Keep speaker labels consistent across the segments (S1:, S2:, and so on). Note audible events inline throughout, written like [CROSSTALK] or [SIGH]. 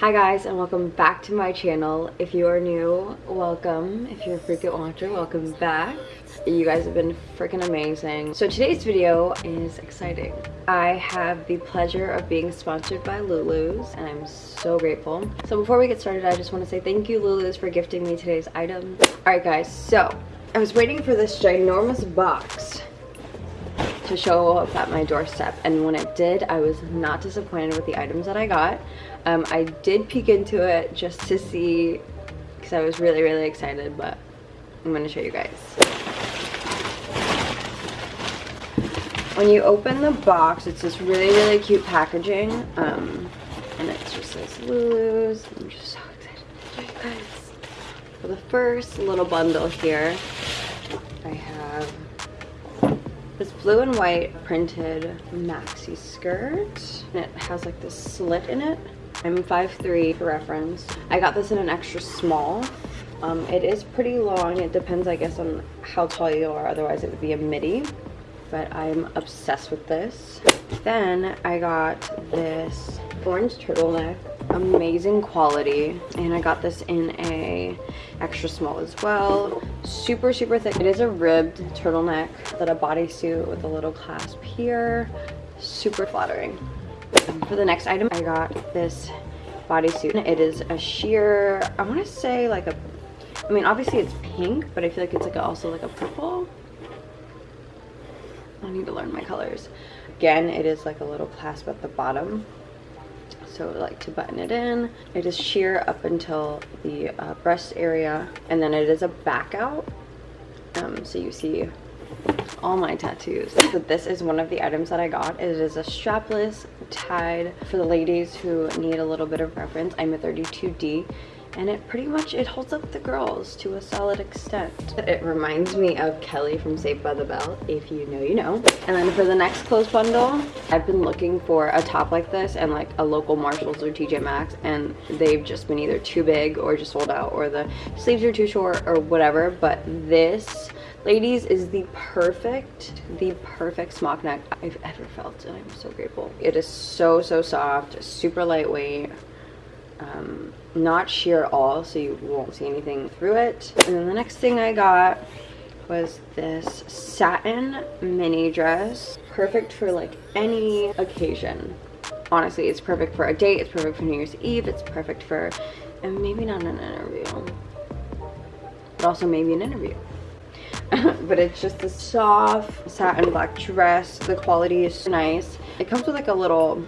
S1: Hi guys and welcome back to my channel. If you are new, welcome. If you're a frequent watcher, welcome back. You guys have been freaking amazing. So today's video is exciting. I have the pleasure of being sponsored by Lulu's and I'm so grateful. So before we get started, I just want to say thank you Lulu's for gifting me today's item. Alright guys, so I was waiting for this ginormous box to show up at my doorstep. And when it did I was not disappointed with the items that I got. Um, I did peek into it just to see because I was really really excited but I'm going to show you guys. When you open the box it's this really really cute packaging um, and it's just this Lulu's. I'm just so excited to show you guys. For the first little bundle here I have this blue and white printed maxi skirt and it has like this slit in it. I'm 5'3 for reference. I got this in an extra small. Um, it is pretty long. It depends i guess on how tall you are. Otherwise it would be a midi. But i'm obsessed with this. Then i got this orange turtleneck amazing quality and i got this in a extra small as well. Super super thick. It is a ribbed turtleneck that a bodysuit with a little clasp here. Super flattering. For the next item i got this bodysuit. It is a sheer i want to say like a i mean obviously it's pink but i feel like it's like a, also like a purple. I need to learn my colors. Again it is like a little clasp at the bottom so like to button it in. It is sheer up until the uh, breast area and then it is a back out. Um, so you see all my tattoos. So this is one of the items that i got. It is a strapless tied for the ladies who need a little bit of reference i'm a 32d and it pretty much it holds up the girls to a solid extent. It reminds me of kelly from saved by the bell if you know you know. And then for the next clothes bundle i've been looking for a top like this and like a local marshalls or tj maxx and they've just been either too big or just sold out or the sleeves are too short or whatever. But this ladies is the perfect the perfect smock neck i've ever felt and i'm so grateful. It is so so soft super lightweight um, not sheer at all so you won't see anything through it. And then the next thing I got was this satin mini dress perfect for like any occasion. Honestly it's perfect for a date it's perfect for New Year's Eve it's perfect for and maybe not an interview. But also maybe an interview [LAUGHS] but it's just a soft satin black dress. The quality is nice. It comes with like a little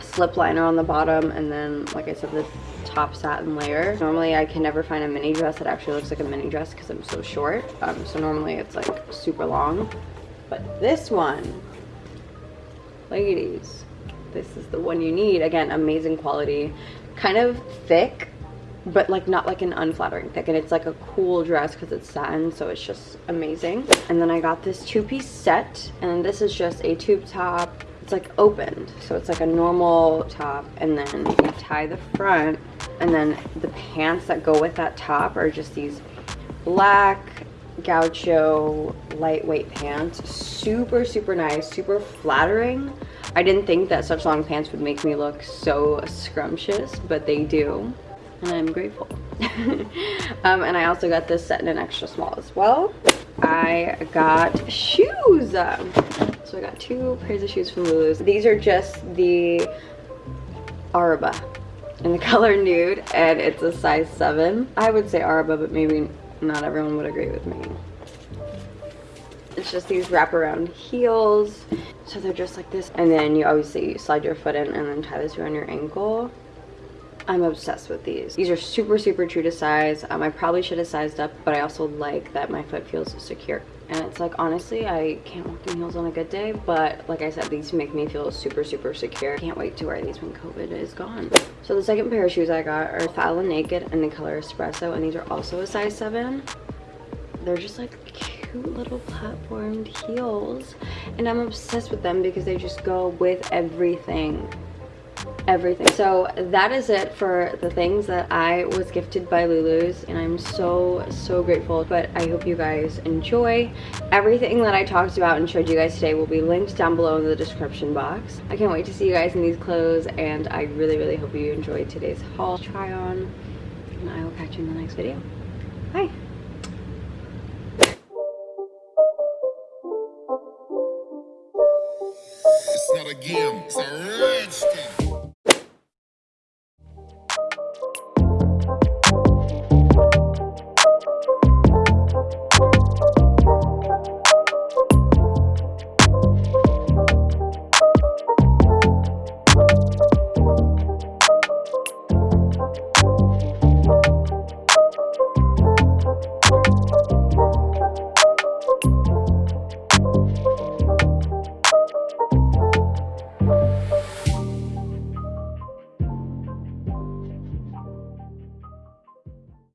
S1: slip liner on the bottom and then like I said the top satin layer. Normally I can never find a mini dress that actually looks like a mini dress because I'm so short. Um, so normally it's like super long. But this one ladies this is the one you need. Again amazing quality. Kind of thick but like not like an unflattering thick and it's like a cool dress because it's satin so it's just amazing. And then I got this two-piece set and this is just a tube top. It's like opened so it's like a normal top and then you tie the front and then the pants that go with that top are just these black gaucho lightweight pants. Super super nice super flattering. I didn't think that such long pants would make me look so scrumptious but they do and i'm grateful [LAUGHS] um, and i also got this set in an extra small as well i got shoes so I got two pairs of shoes from Lulu's. These are just the Araba in the [LAUGHS] color nude and it's a size 7. I would say Araba but maybe not everyone would agree with me. It's just these wraparound heels. So they're just like this. And then you obviously slide your foot in and then tie this around your ankle. I'm obsessed with these. These are super, super true to size. Um, I probably should have sized up, but I also like that my foot feels secure. And it's like honestly i can't walk in heels on a good day but like i said these make me feel super super secure. Can't wait to wear these when covid is gone. So the second pair of shoes i got are fallon naked in the color espresso and these are also a size 7 they're just like cute little platformed heels and i'm obsessed with them because they just go with everything everything. So that is it for the things that I was gifted by Lulu's and I'm so, so grateful. But I hope you guys enjoy. Everything that I talked about and showed you guys today will be linked down below in the description box. I can't wait to see you guys in these clothes and I really, really hope you enjoyed today's haul try on and I will catch you in the next video. Bye.
S2: It's not a game, it's a.